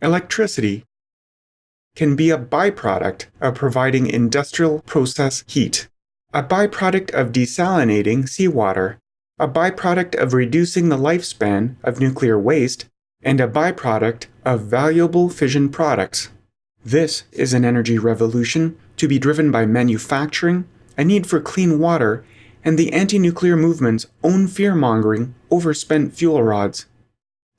electricity, can be a byproduct of providing industrial process heat, a byproduct of desalinating seawater, a byproduct of reducing the lifespan of nuclear waste, and a byproduct of valuable fission products. This is an energy revolution to be driven by manufacturing, a need for clean water, and the anti nuclear movement's own fear mongering over spent fuel rods.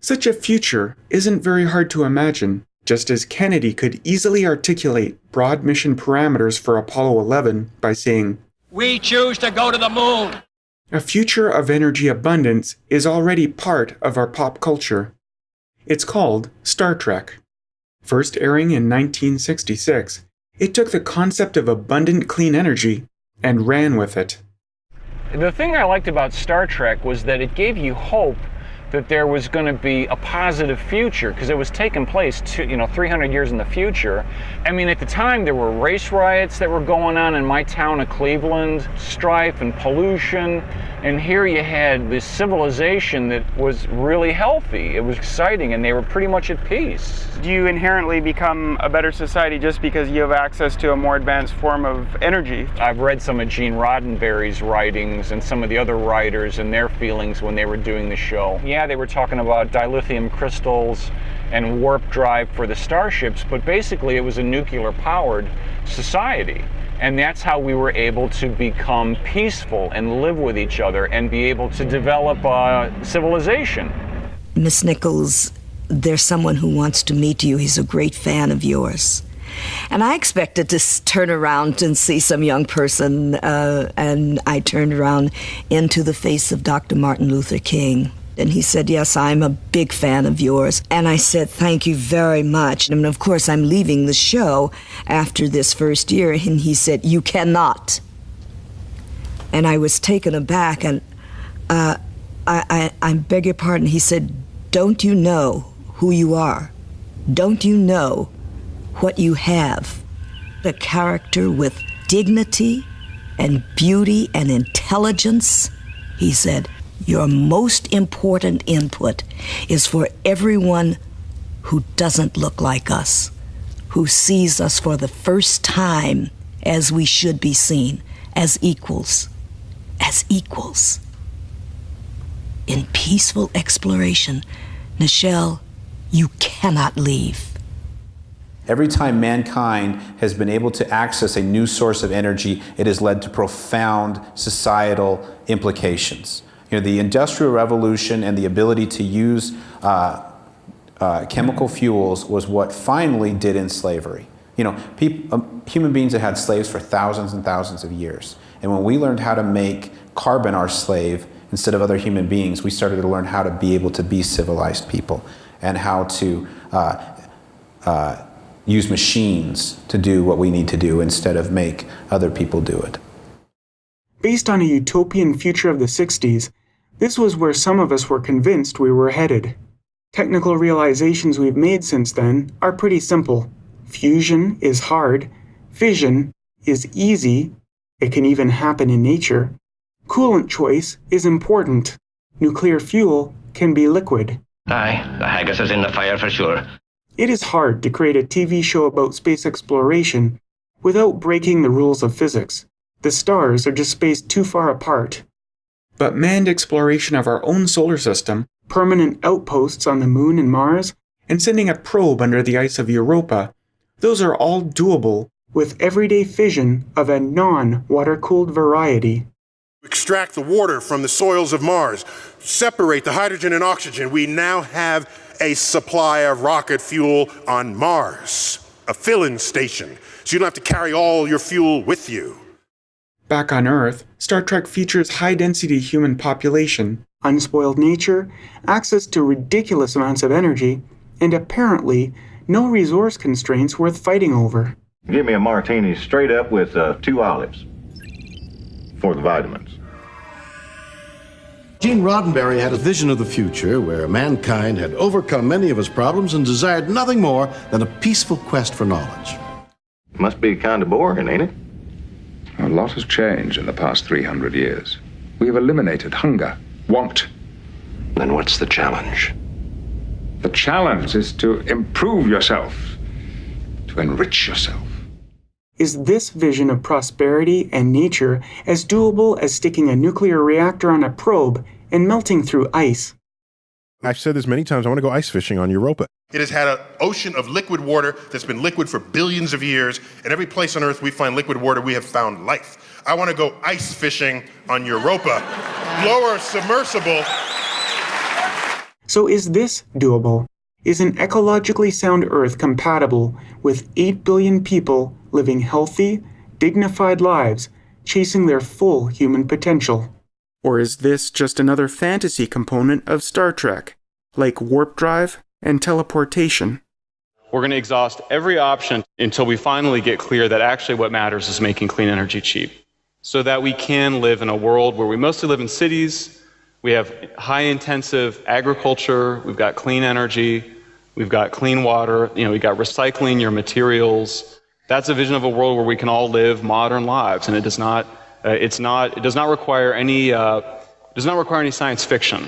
Such a future isn't very hard to imagine, just as Kennedy could easily articulate broad mission parameters for Apollo 11 by saying, We choose to go to the moon. A future of energy abundance is already part of our pop culture. It's called Star Trek. First airing in 1966, it took the concept of abundant clean energy and ran with it. The thing I liked about Star Trek was that it gave you hope that there was going to be a positive future because it was taking place to, you know 300 years in the future. I mean at the time there were race riots that were going on in my town of cleveland strife and pollution. And here you had this civilization that was really healthy. It was exciting and they were pretty much at peace. Do you inherently become a better society just because you have access to a more advanced form of energy? I've read some of gene roddenberry's writings and some of the other writers and their feelings when they were doing the show. Yeah they were talking about dilithium crystals and warp drive for the starships, but basically it was a nuclear powered society. And that's how we were able to become peaceful and live with each other and be able to develop a civilization. Miss Nichols, there's someone who wants to meet you. He's a great fan of yours. And I expected to turn around and see some young person, uh, and I turned around into the face of Dr. Martin Luther King. And he said, Yes, I'm a big fan of yours. And I said, Thank you very much. And of course, I'm leaving the show after this first year. And he said, You cannot. And I was taken aback. And uh, I, I, I beg your pardon. He said, Don't you know who you are? Don't you know what you have? A character with dignity and beauty and intelligence? He said, your most important input is for everyone who doesn't look like us, who sees us for the first time as we should be seen, as equals, as equals. In peaceful exploration, Nichelle, you cannot leave. Every time mankind has been able to access a new source of energy, it has led to profound societal implications. You know, the Industrial Revolution and the ability to use uh, uh, chemical fuels was what finally did in slavery. You know, um, human beings have had slaves for thousands and thousands of years. And when we learned how to make carbon our slave instead of other human beings, we started to learn how to be able to be civilized people and how to uh, uh, use machines to do what we need to do instead of make other people do it. Based on a utopian future of the 60s, this was where some of us were convinced we were headed. Technical realizations we've made since then are pretty simple. Fusion is hard, fission is easy, it can even happen in nature. Coolant choice is important. Nuclear fuel can be liquid. Aye, the haggis is in the fire for sure. It is hard to create a TV show about space exploration without breaking the rules of physics. The stars are just spaced too far apart but manned exploration of our own solar system, permanent outposts on the Moon and Mars, and sending a probe under the ice of Europa, those are all doable with everyday fission of a non water cooled variety. Extract the water from the soils of Mars, separate the hydrogen and oxygen. We now have a supply of rocket fuel on Mars, a filling station, so you don't have to carry all your fuel with you. Back on Earth, Star Trek features high density human population, unspoiled nature, access to ridiculous amounts of energy, and apparently no resource constraints worth fighting over. Give me a martini straight up with uh, two olives for the vitamins. Gene Roddenberry had a vision of the future where mankind had overcome many of its problems and desired nothing more than a peaceful quest for knowledge. Must be kind of boring, ain't it? A lot has changed in the past 300 years. We have eliminated hunger, want. Then what's the challenge? The challenge is to improve yourself, to enrich yourself. Is this vision of prosperity and nature as doable as sticking a nuclear reactor on a probe and melting through ice? I've said this many times. I want to go ice fishing on Europa. It has had an ocean of liquid water that's been liquid for billions of years. And every place on Earth we find liquid water, we have found life. I want to go ice fishing on Europa. Lower submersible. So is this doable? Is an ecologically sound Earth compatible with 8 billion people living healthy, dignified lives, chasing their full human potential? Or is this just another fantasy component of Star Trek, like warp drive and teleportation? We're going to exhaust every option until we finally get clear that actually what matters is making clean energy cheap. So that we can live in a world where we mostly live in cities, we have high intensive agriculture, we've got clean energy, we've got clean water, you know, we've got recycling your materials. That's a vision of a world where we can all live modern lives and it does not uh, it's not it does not require any uh, does not require any science fiction.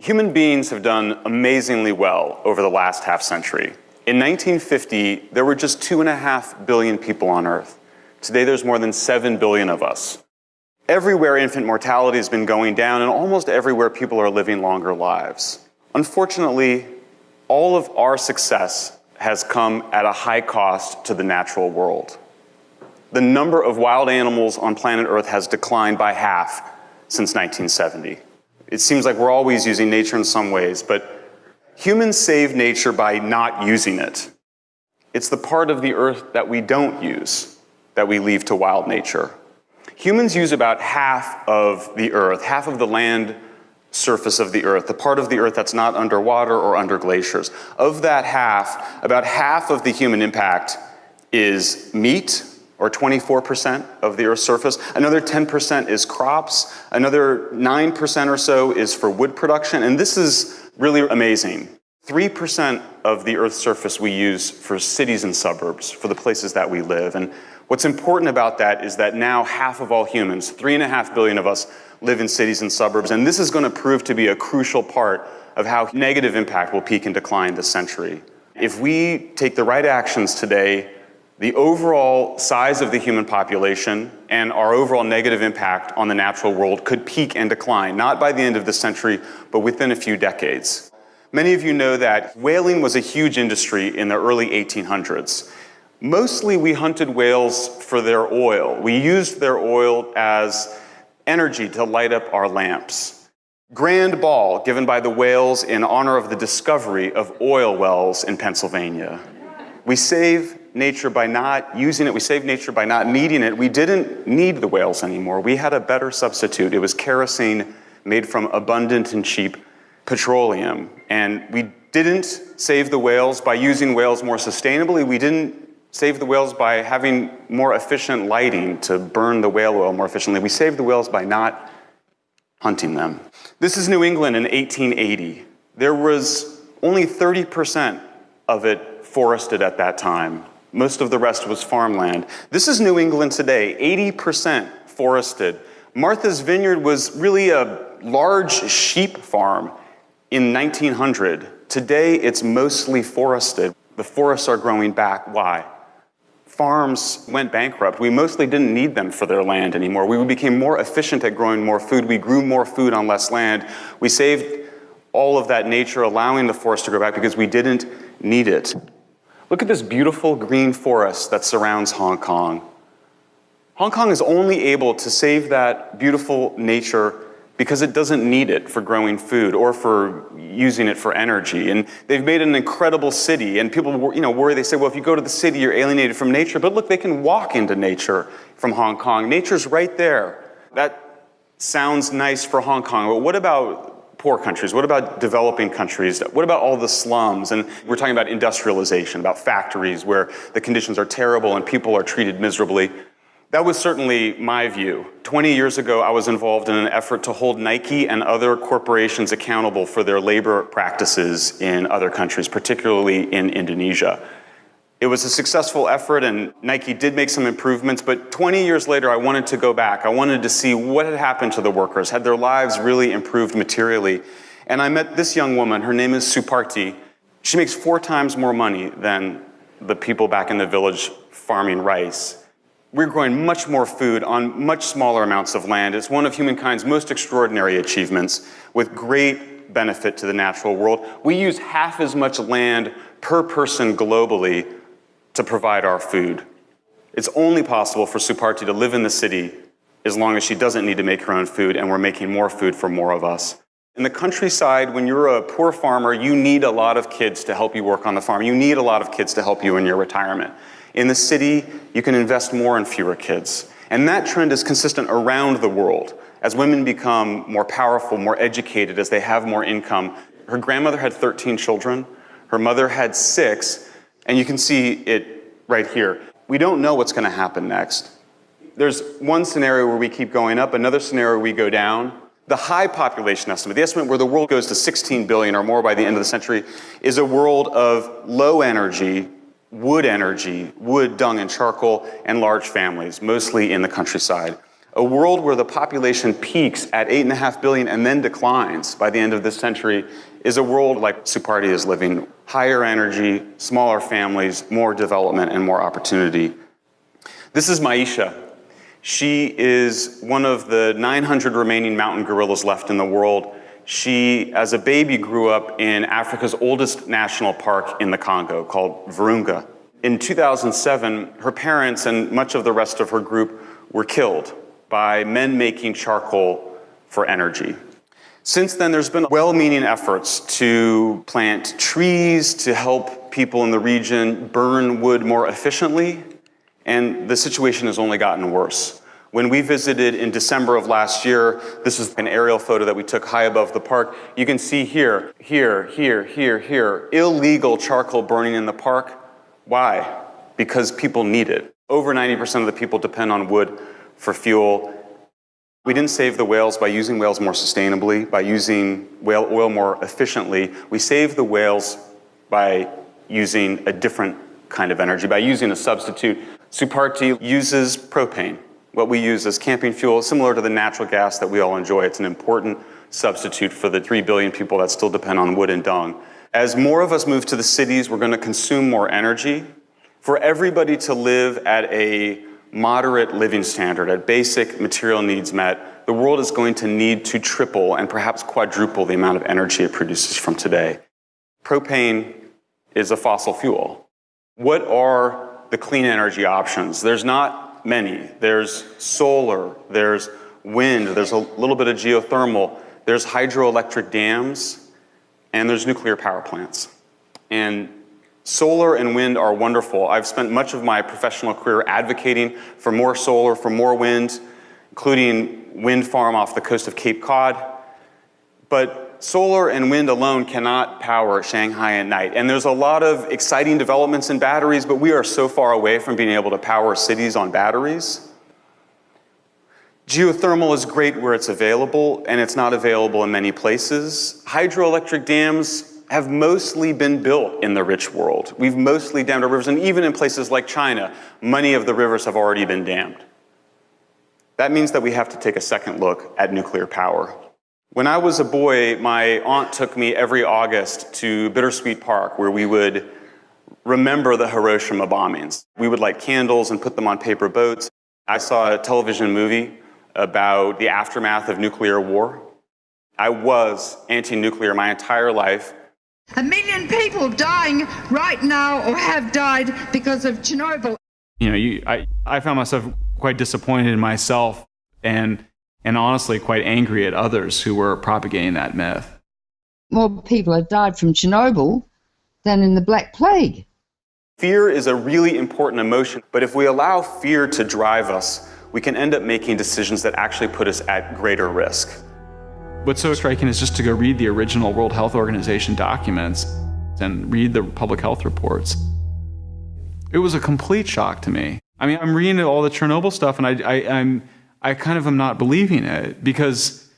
Human beings have done amazingly well over the last half century. In 1950, there were just two and a half billion people on Earth. Today, there's more than seven billion of us. Everywhere infant mortality has been going down, and almost everywhere people are living longer lives. Unfortunately, all of our success has come at a high cost to the natural world. The number of wild animals on planet Earth has declined by half since 1970. It seems like we're always using nature in some ways, but humans save nature by not using it. It's the part of the earth that we don't use that we leave to wild nature. Humans use about half of the earth, half of the land surface of the earth, the part of the earth that's not underwater or under glaciers. Of that half, about half of the human impact is meat, or 24% of the Earth's surface. Another 10% is crops. Another 9% or so is for wood production. And this is really amazing. 3% of the Earth's surface we use for cities and suburbs, for the places that we live. And what's important about that is that now half of all humans, three and a half billion of us, live in cities and suburbs. And this is going to prove to be a crucial part of how negative impact will peak and decline this century. If we take the right actions today, the overall size of the human population and our overall negative impact on the natural world could peak and decline, not by the end of the century, but within a few decades. Many of you know that whaling was a huge industry in the early 1800s. Mostly we hunted whales for their oil. We used their oil as energy to light up our lamps. Grand ball given by the whales in honor of the discovery of oil wells in Pennsylvania. We save nature by not using it. We saved nature by not needing it. We didn't need the whales anymore. We had a better substitute. It was kerosene made from abundant and cheap petroleum. And we didn't save the whales by using whales more sustainably. We didn't save the whales by having more efficient lighting to burn the whale oil more efficiently. We saved the whales by not hunting them. This is New England in 1880. There was only 30% of it forested at that time. Most of the rest was farmland. This is New England today, 80% forested. Martha's Vineyard was really a large sheep farm in 1900. Today, it's mostly forested. The forests are growing back. Why? Farms went bankrupt. We mostly didn't need them for their land anymore. We became more efficient at growing more food. We grew more food on less land. We saved all of that nature, allowing the forest to grow back because we didn't need it. Look at this beautiful green forest that surrounds Hong Kong. Hong Kong is only able to save that beautiful nature because it doesn't need it for growing food or for using it for energy. And they've made an incredible city. And people, you know, worry. They say, well, if you go to the city, you're alienated from nature. But look, they can walk into nature from Hong Kong. Nature's right there. That sounds nice for Hong Kong. But what about poor countries? What about developing countries? What about all the slums? And we're talking about industrialization, about factories where the conditions are terrible and people are treated miserably. That was certainly my view. 20 years ago, I was involved in an effort to hold Nike and other corporations accountable for their labor practices in other countries, particularly in Indonesia. It was a successful effort and Nike did make some improvements, but 20 years later, I wanted to go back. I wanted to see what had happened to the workers. Had their lives really improved materially? And I met this young woman. Her name is Suparti. She makes four times more money than the people back in the village farming rice. We're growing much more food on much smaller amounts of land. It's one of humankind's most extraordinary achievements with great benefit to the natural world. We use half as much land per person globally to provide our food. It's only possible for Suparti to live in the city as long as she doesn't need to make her own food and we're making more food for more of us. In the countryside, when you're a poor farmer, you need a lot of kids to help you work on the farm. You need a lot of kids to help you in your retirement. In the city, you can invest more in fewer kids. And that trend is consistent around the world. As women become more powerful, more educated, as they have more income. Her grandmother had 13 children. Her mother had six. And you can see it right here. We don't know what's going to happen next. There's one scenario where we keep going up, another scenario we go down. The high population estimate, the estimate where the world goes to 16 billion or more by the end of the century, is a world of low energy, wood energy, wood, dung, and charcoal, and large families, mostly in the countryside. A world where the population peaks at 8.5 billion and then declines by the end of this century is a world like Suparti is living. Higher energy, smaller families, more development, and more opportunity. This is Maisha. She is one of the 900 remaining mountain gorillas left in the world. She, as a baby, grew up in Africa's oldest national park in the Congo called Virunga. In 2007, her parents and much of the rest of her group were killed by men making charcoal for energy. Since then, there's been well-meaning efforts to plant trees to help people in the region burn wood more efficiently, and the situation has only gotten worse. When we visited in December of last year, this is an aerial photo that we took high above the park. You can see here, here, here, here, here, illegal charcoal burning in the park. Why? Because people need it. Over 90% of the people depend on wood for fuel. We didn't save the whales by using whales more sustainably, by using whale oil more efficiently. We saved the whales by using a different kind of energy, by using a substitute. Suparti uses propane what we use as camping fuel, similar to the natural gas that we all enjoy. It's an important substitute for the 3 billion people that still depend on wood and dung. As more of us move to the cities, we're going to consume more energy. For everybody to live at a moderate living standard, at basic material needs met, the world is going to need to triple and perhaps quadruple the amount of energy it produces from today. Propane is a fossil fuel. What are the clean energy options? There's not many. There's solar, there's wind, there's a little bit of geothermal, there's hydroelectric dams, and there's nuclear power plants. And solar and wind are wonderful. I've spent much of my professional career advocating for more solar, for more wind, including wind farm off the coast of Cape Cod. But solar and wind alone cannot power Shanghai at night. And there's a lot of exciting developments in batteries, but we are so far away from being able to power cities on batteries. Geothermal is great where it's available, and it's not available in many places. Hydroelectric dams have mostly been built in the rich world. We've mostly dammed our rivers, and even in places like China, many of the rivers have already been dammed. That means that we have to take a second look at nuclear power. When I was a boy, my aunt took me every August to Bittersweet Park where we would remember the Hiroshima bombings. We would light candles and put them on paper boats. I saw a television movie about the aftermath of nuclear war. I was anti-nuclear my entire life. A million people dying right now or have died because of Chernobyl. You know, you, I, I found myself quite disappointed in myself and and honestly quite angry at others who were propagating that myth. More people have died from Chernobyl than in the Black Plague. Fear is a really important emotion, but if we allow fear to drive us, we can end up making decisions that actually put us at greater risk. What's so striking is just to go read the original World Health Organization documents and read the public health reports. It was a complete shock to me. I mean, I'm reading all the Chernobyl stuff and I, I, I'm, I kind of am not believing it because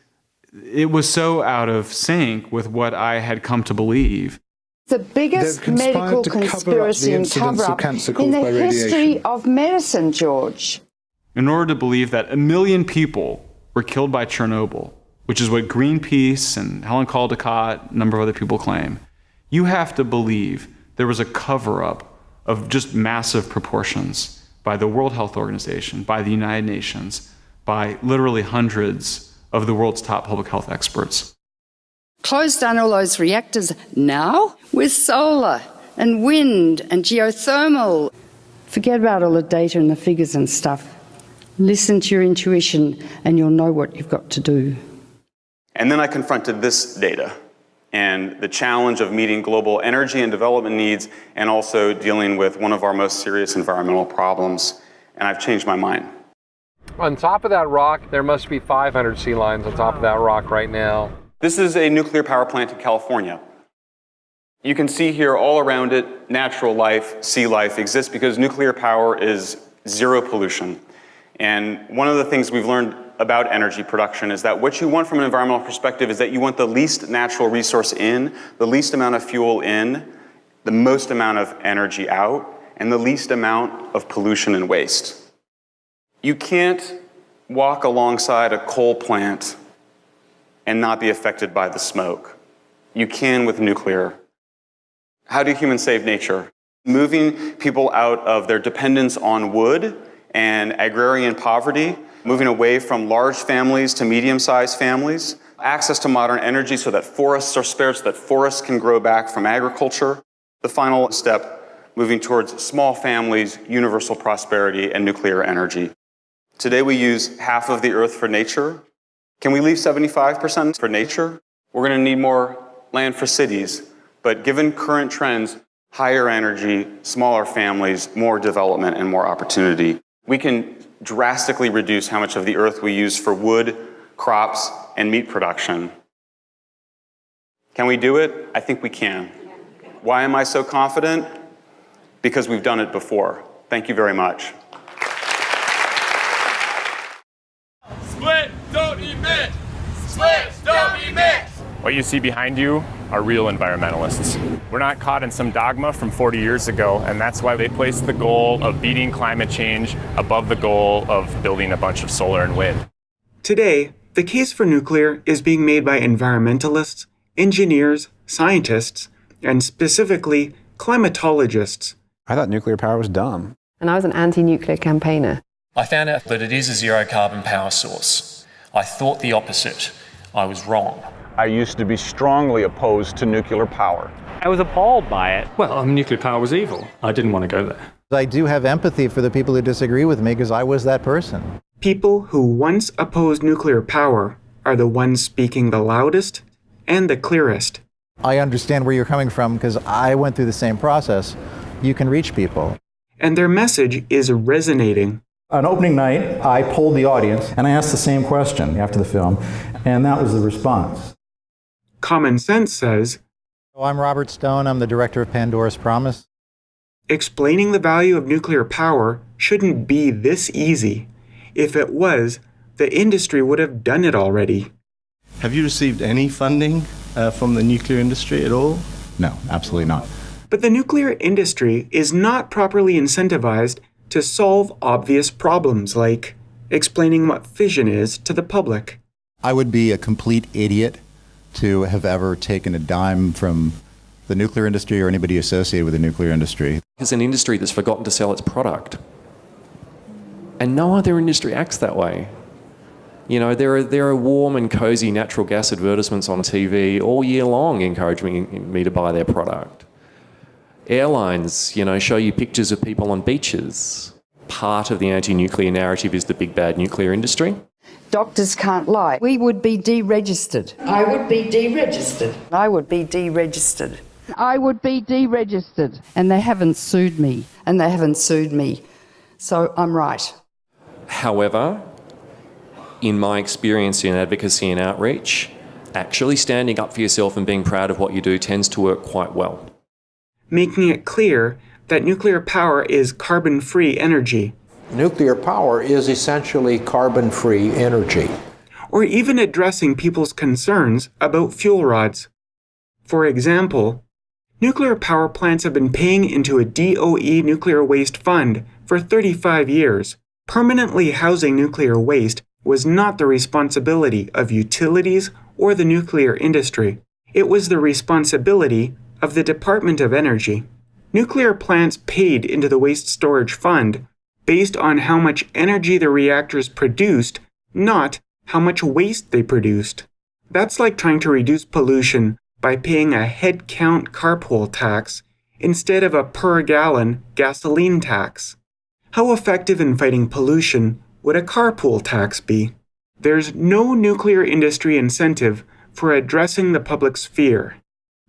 it was so out of sync with what I had come to believe. The biggest medical conspiracy and cover up in the history of medicine, George. In order to believe that a million people were killed by Chernobyl, which is what Greenpeace and Helen Caldicott, a number of other people claim, you have to believe there was a cover up of just massive proportions by the World Health Organization, by the United Nations, by literally hundreds of the world's top public health experts. Close down all those reactors now with solar and wind and geothermal. Forget about all the data and the figures and stuff. Listen to your intuition and you'll know what you've got to do. And then I confronted this data and the challenge of meeting global energy and development needs and also dealing with one of our most serious environmental problems. And I've changed my mind. On top of that rock, there must be 500 sea lions on top of that rock right now. This is a nuclear power plant in California. You can see here all around it, natural life, sea life exists because nuclear power is zero pollution. And one of the things we've learned about energy production is that what you want from an environmental perspective is that you want the least natural resource in, the least amount of fuel in, the most amount of energy out, and the least amount of pollution and waste. You can't walk alongside a coal plant and not be affected by the smoke. You can with nuclear. How do humans save nature? Moving people out of their dependence on wood and agrarian poverty, moving away from large families to medium-sized families, access to modern energy so that forests are spared, so that forests can grow back from agriculture. The final step, moving towards small families, universal prosperity, and nuclear energy. Today we use half of the earth for nature. Can we leave 75% for nature? We're going to need more land for cities. But given current trends, higher energy, smaller families, more development, and more opportunity, we can drastically reduce how much of the earth we use for wood, crops, and meat production. Can we do it? I think we can. Why am I so confident? Because we've done it before. Thank you very much. Split, don't emit! Split, don't emit! What you see behind you are real environmentalists. We're not caught in some dogma from 40 years ago, and that's why they placed the goal of beating climate change above the goal of building a bunch of solar and wind. Today, the case for nuclear is being made by environmentalists, engineers, scientists, and specifically climatologists. I thought nuclear power was dumb. And I was an anti nuclear campaigner. I found out that it is a zero carbon power source. I thought the opposite. I was wrong. I used to be strongly opposed to nuclear power. I was appalled by it. Well, um, nuclear power was evil. I didn't want to go there. I do have empathy for the people who disagree with me because I was that person. People who once opposed nuclear power are the ones speaking the loudest and the clearest. I understand where you're coming from because I went through the same process. You can reach people. And their message is resonating. On opening night, I polled the audience and I asked the same question after the film, and that was the response. Common Sense says oh, I'm Robert Stone. I'm the director of Pandora's Promise. Explaining the value of nuclear power shouldn't be this easy. If it was, the industry would have done it already. Have you received any funding uh, from the nuclear industry at all? No, absolutely not. But the nuclear industry is not properly incentivized to solve obvious problems like explaining what fission is to the public. I would be a complete idiot to have ever taken a dime from the nuclear industry or anybody associated with the nuclear industry. It's an industry that's forgotten to sell its product. And no other industry acts that way. You know, there are, there are warm and cozy natural gas advertisements on TV all year long encouraging me to buy their product. Airlines, you know, show you pictures of people on beaches. Part of the anti-nuclear narrative is the big bad nuclear industry. Doctors can't lie. We would be deregistered. I would be deregistered. I would be deregistered. I would be deregistered. And they haven't sued me. And they haven't sued me. So I'm right. However, in my experience in advocacy and outreach, actually standing up for yourself and being proud of what you do tends to work quite well. Making it clear that nuclear power is carbon free energy. Nuclear power is essentially carbon free energy. Or even addressing people's concerns about fuel rods. For example, nuclear power plants have been paying into a DOE nuclear waste fund for 35 years. Permanently housing nuclear waste was not the responsibility of utilities or the nuclear industry. It was the responsibility of the Department of Energy. Nuclear plants paid into the Waste Storage Fund based on how much energy the reactors produced, not how much waste they produced. That's like trying to reduce pollution by paying a head count carpool tax instead of a per gallon gasoline tax. How effective in fighting pollution would a carpool tax be? There's no nuclear industry incentive for addressing the public's fear.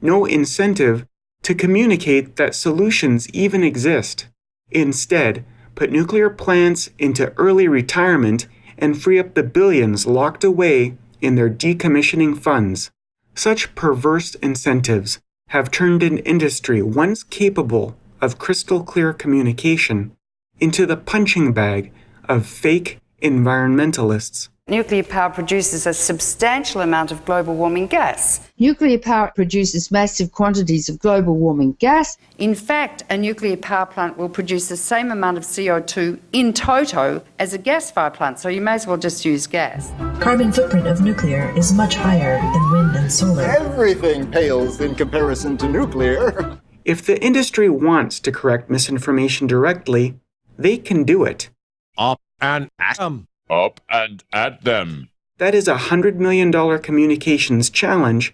No incentive to communicate that solutions even exist. Instead, put nuclear plants into early retirement and free up the billions locked away in their decommissioning funds. Such perverse incentives have turned an industry once capable of crystal clear communication into the punching bag of fake environmentalists. Nuclear power produces a substantial amount of global warming gas. Nuclear power produces massive quantities of global warming gas. In fact, a nuclear power plant will produce the same amount of CO2 in toto as a gas fired plant, so you may as well just use gas. Carbon footprint of nuclear is much higher than wind and solar. Everything pales in comparison to nuclear. If the industry wants to correct misinformation directly, they can do it. Up and atom. Up and at them. That is a $100 million communications challenge.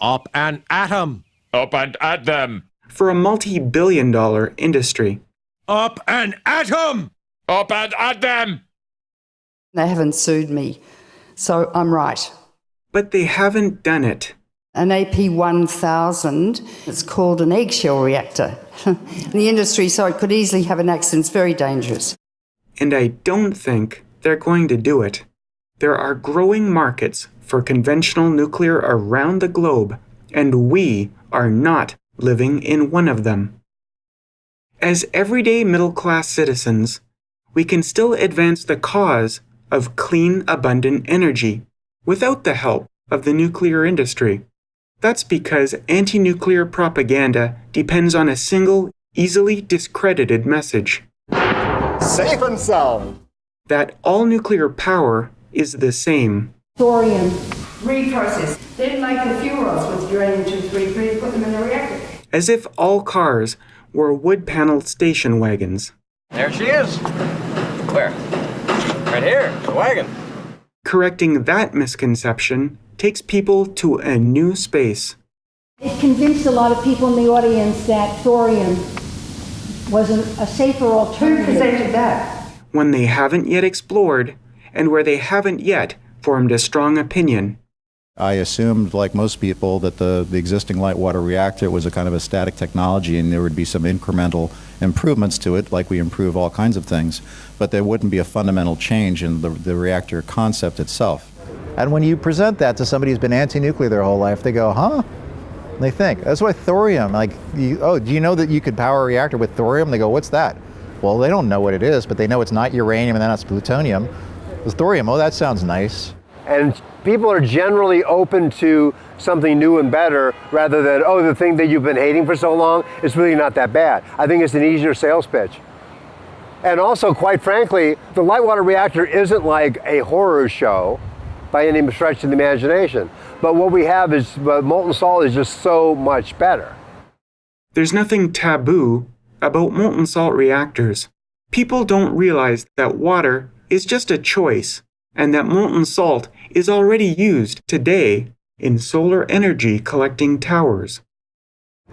Up and atom. Up and at them. For a multi billion dollar industry. Up and atom. Up and at them. They haven't sued me, so I'm right. But they haven't done it. An AP1000, it's called an eggshell reactor. in the industry, so it could easily have an accident. It's very dangerous. And I don't think they're going to do it. There are growing markets for conventional nuclear around the globe, and we are not living in one of them. As everyday middle class citizens, we can still advance the cause of clean, abundant energy without the help of the nuclear industry. That's because anti nuclear propaganda depends on a single, easily discredited message. Safe and sound. That all nuclear power is the same. Thorium, reprocess, then make the fuel rods with uranium-233 and put them in the reactor. As if all cars were wood paneled station wagons. There she is. Where? Right here, the wagon. Correcting that misconception takes people to a new space. It convinced a lot of people in the audience that thorium was a, a safer alternative. Who presented that? When they haven't yet explored, and where they haven't yet formed a strong opinion. I assumed, like most people, that the, the existing light water reactor was a kind of a static technology and there would be some incremental improvements to it, like we improve all kinds of things, but there wouldn't be a fundamental change in the, the reactor concept itself. And when you present that to somebody who's been anti-nuclear their whole life, they go, huh? And they think. That's why thorium, like, you, oh, do you know that you could power a reactor with thorium? They go, what's that? Well, they don't know what it is, but they know it's not uranium and then it's plutonium. It's thorium, oh, that sounds nice. And people are generally open to something new and better rather than, oh, the thing that you've been hating for so long is really not that bad. I think it's an easier sales pitch. And also, quite frankly, the light water reactor isn't like a horror show by any stretch of the imagination. But what we have is uh, molten salt is just so much better. There's nothing taboo about molten salt reactors. People don't realize that water is just a choice and that molten salt is already used today in solar energy collecting towers.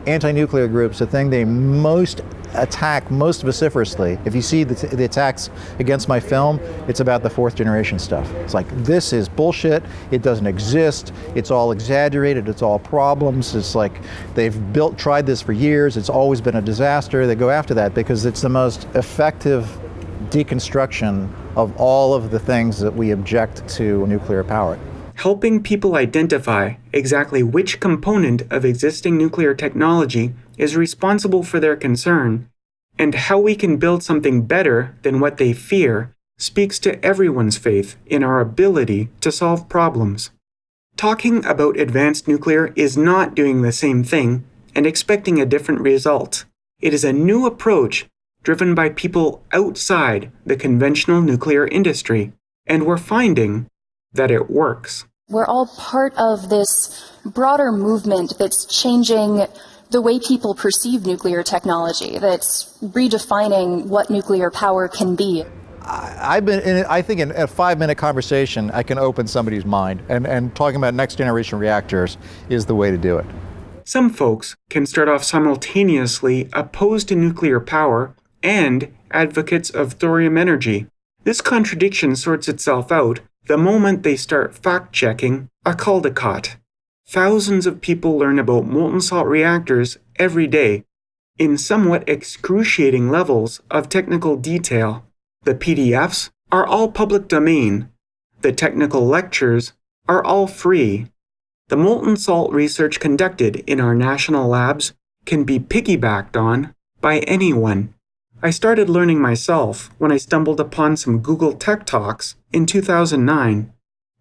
Anti-nuclear groups, the thing they most attack most vociferously, if you see the, the, attacks against my film, it's about the fourth generation stuff. It's like, this is bullshit, it doesn't exist, it's all exaggerated, it's all problems, it's like they've built, tried this for years, it's always been a disaster. They go after that because it's the most effective deconstruction of all of the things that we object to nuclear power helping people identify exactly which component of existing nuclear technology is responsible for their concern, and how we can build something better than what they fear speaks to everyone's faith in our ability to solve problems. Talking about advanced nuclear is not doing the same thing and expecting a different result. It is a new approach driven by people outside the conventional nuclear industry, and we're finding that it works. We're all part of this broader movement that's changing the way people perceive nuclear technology, that's redefining what nuclear power can be. I've been, in, I think in a five minute conversation, I can open somebody's mind, and, and talking about next generation reactors is the way to do it. Some folks can start off simultaneously opposed to nuclear power and advocates of thorium energy. This contradiction sorts itself out the moment they start fact checking a Caldicott. Thousands of people learn about molten salt reactors every day in somewhat excruciating levels of technical detail. The PDFs are all public domain. The technical lectures are all free. The molten salt research conducted in our national labs can be piggybacked on by anyone. I started learning myself when I stumbled upon some Google Tech Talks in 2009.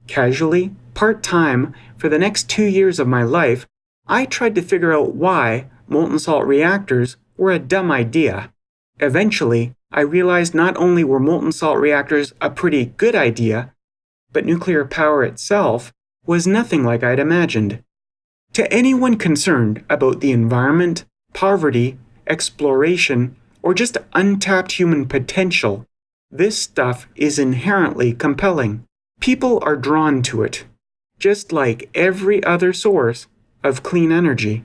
Casually, part time, for the next two years of my life, I tried to figure out why molten salt reactors were a dumb idea. Eventually, I realized not only were molten salt reactors a pretty good idea, but nuclear power itself was nothing like I'd imagined. To anyone concerned about the environment, poverty, exploration, or just untapped human potential, this stuff is inherently compelling. People are drawn to it, just like every other source of clean energy.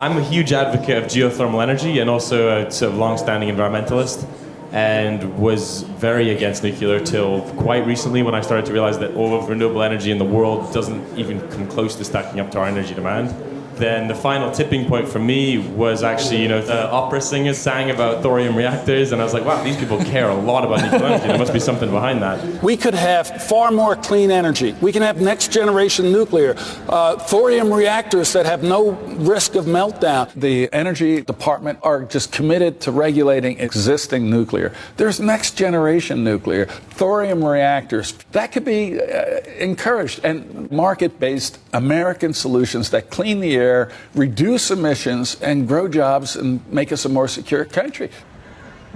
I'm a huge advocate of geothermal energy and also a sort of long-standing environmentalist and was very against nuclear till quite recently when I started to realize that all of renewable energy in the world doesn't even come close to stacking up to our energy demand then the final tipping point for me was actually, you know, the opera singers sang about thorium reactors, and I was like, wow, these people care a lot about nuclear energy. There must be something behind that. We could have far more clean energy. We can have next generation nuclear, uh, thorium reactors that have no risk of meltdown. The Energy Department are just committed to regulating existing nuclear. There's next generation nuclear, thorium reactors. That could be uh, encouraged, and market based American solutions that clean the air reduce emissions, and grow jobs and make us a more secure country.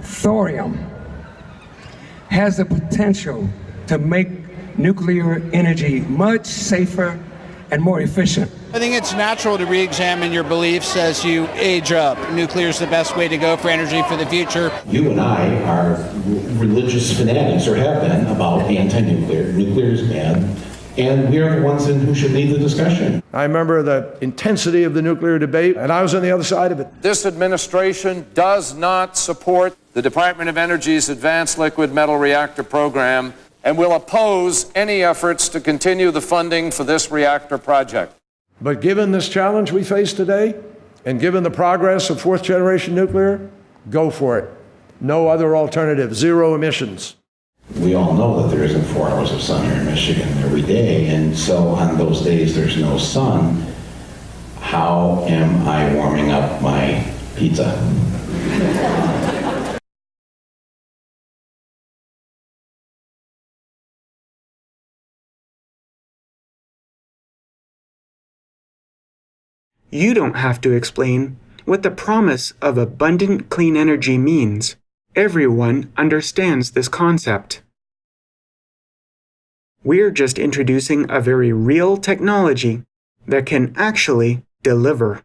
Thorium has the potential to make nuclear energy much safer and more efficient. I think it's natural to re-examine your beliefs as you age up. Nuclear is the best way to go for energy for the future. You and I are religious fanatics, or have been, about anti-nuclear. Nuclear is bad and we are the ones in who should lead the discussion. I remember the intensity of the nuclear debate, and I was on the other side of it. This administration does not support the Department of Energy's Advanced Liquid Metal Reactor program and will oppose any efforts to continue the funding for this reactor project. But given this challenge we face today, and given the progress of fourth generation nuclear, go for it. No other alternative, zero emissions we all know that there isn't four hours of sun here in Michigan every day, and so on those days there's no sun. How am I warming up my pizza? You don't have to explain what the promise of abundant clean energy means. Everyone understands this concept. We're just introducing a very real technology that can actually deliver.